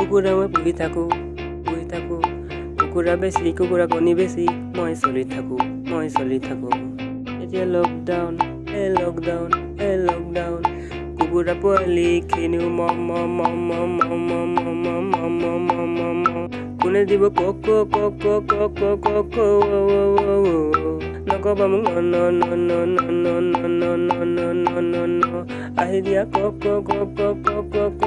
কুকুৰা মই পুহি থাকোঁ পুহি থাকোঁ কুকুৰা বেছি কুকুৰা কণী বেছি মই চলি থাকোঁ মই চলি থাকোঁ এতিয়া লকডাউন এই লকডাউন এই লকডাউন কুকুৰা পোৱালিখিনিও মম মম মম মম মম মম মম মম মম মম মম কোনে দিব কক কক কক কক কক ক ক নকবা মোক ন ন ন ন ন ন ন ন ন ন ন ন আহি দিয়া ক ক কক কক কক কক কক